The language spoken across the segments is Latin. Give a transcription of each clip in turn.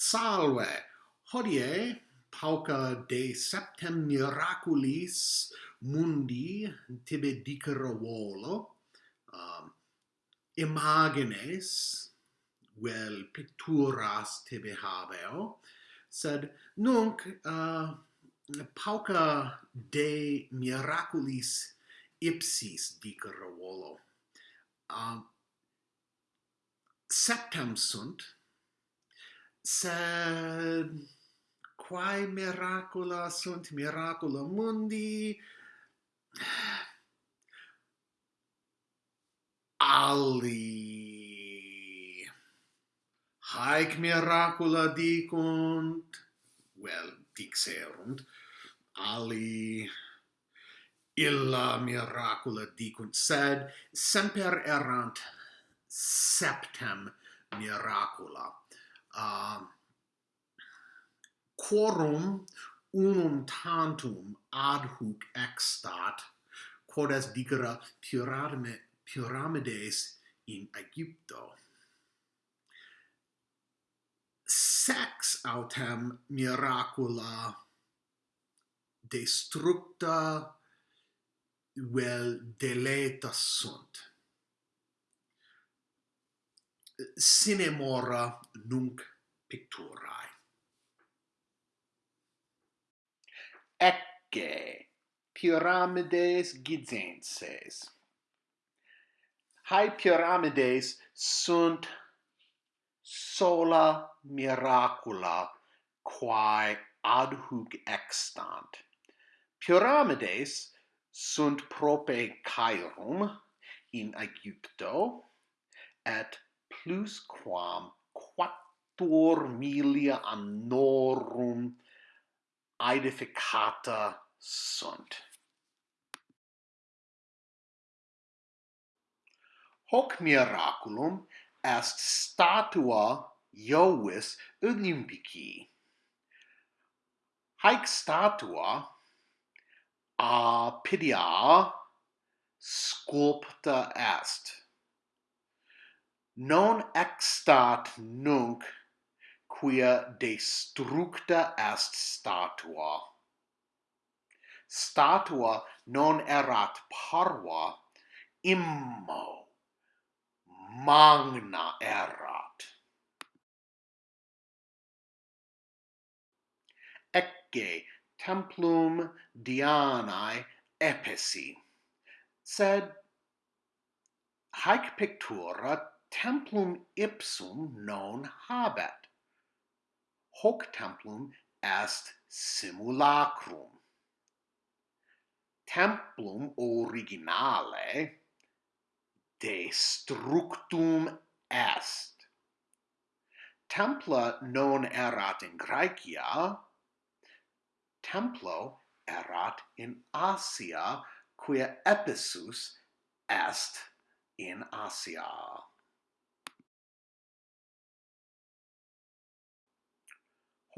Salve! Hodie, pauca de septem miraculis mundi tibi dicere volo, um, imagines, vel picturas tibi habeo, sed nunc uh, pauca de miraculis ipsis dicere volo. Uh, septem sunt, sed quae miracula sunt miracula mundi. Ali haec miracula dicunt vel dixerunt ali illa miracula dicunt sed semper errant septem miracula uh, quorum unum tantum ad hoc extat quod est dicera pyramide pyramides in Aegypto. Sex autem miracula destructa vel deleta sunt sine mora nunc picturae. Ecce pyramides gizenses. Hai pyramides sunt sola miracula quae ad hoc extant. Pyramides sunt prope Cairum in Aegypto et plus quam quattuor milia annorum aedificata sunt. Hoc miraculum est statua Iovis Olympici. Haec statua a pidia sculpta est non extat nunc quia destructa est statua. Statua non erat parva, immo magna erat. Ecce templum Dianae epesi sed haec pictura templum ipsum non habet. Hoc templum est simulacrum. Templum originale destructum est. Templa non erat in Graecia, templo erat in Asia, quia episus est in Asia.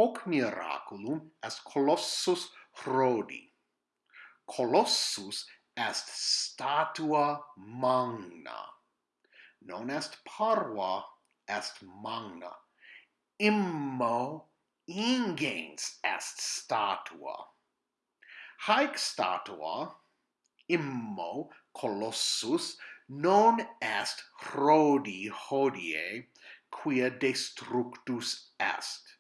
hoc miraculum as colossus Rhodi. Colossus est statua magna. Non est parva, est magna. Immo ingens est statua. Haec statua, immo colossus, non est Rhodi hodie, quia destructus est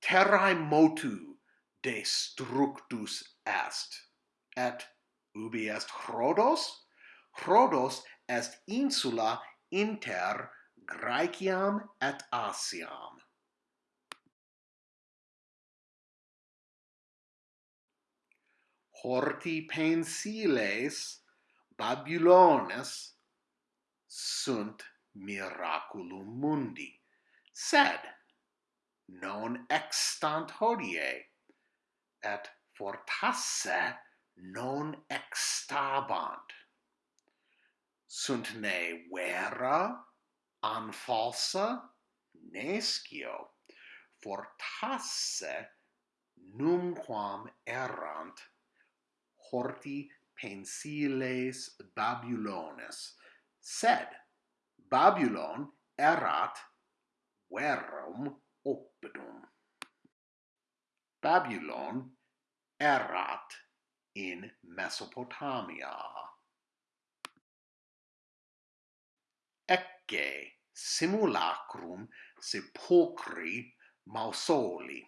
terrae motu destructus est. Et ubi est Rhodos Rhodos est insula inter Graeciam et Asiam. Horti pensiles Babylones sunt miraculum mundi. Sed non extant hodie et fortasse non extabant. Sunt ne vera an falsa nescio fortasse numquam errant horti pensiles babylones. Sed babylon erat verum Babylon. Babylon, Erat in Mesopotamia. Ecce simulacrum sepulcri mausoli.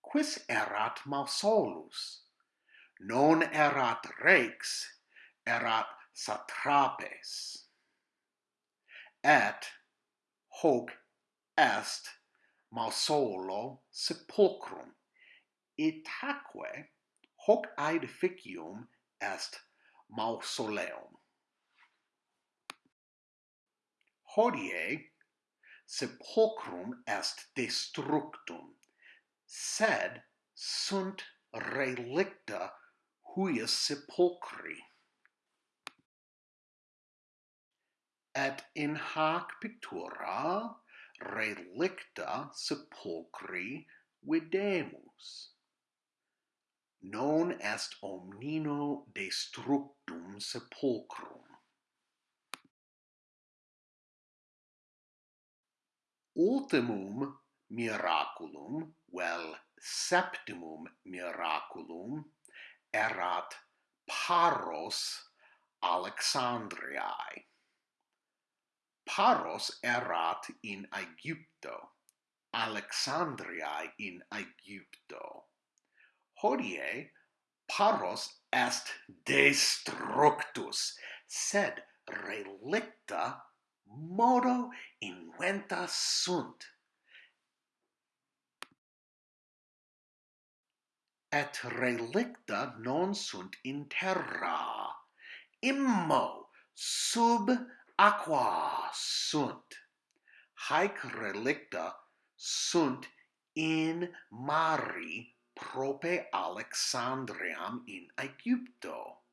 Quis erat mausolus? Non erat rex, erat satrapes. Et hoc est mausolo sepulcrum. Itaque hoc aedificium est mausoleum. Hodie sepulcrum est destructum, sed sunt relicta huius sepulcri. Et in hac pictura relicta sepulchri videmus. Non est omnino destructum sepulchrum. Ultimum miraculum, vel septimum miraculum, erat paros Alexandriae. Paros erat in Aegypto, Alexandriae in Aegypto. Hodie Paros est destructus, sed relicta modo inventa sunt. Et relicta non sunt in terra, immo sub aqua sunt. Haec relicta sunt in mari prope Alexandriam in Aegypto.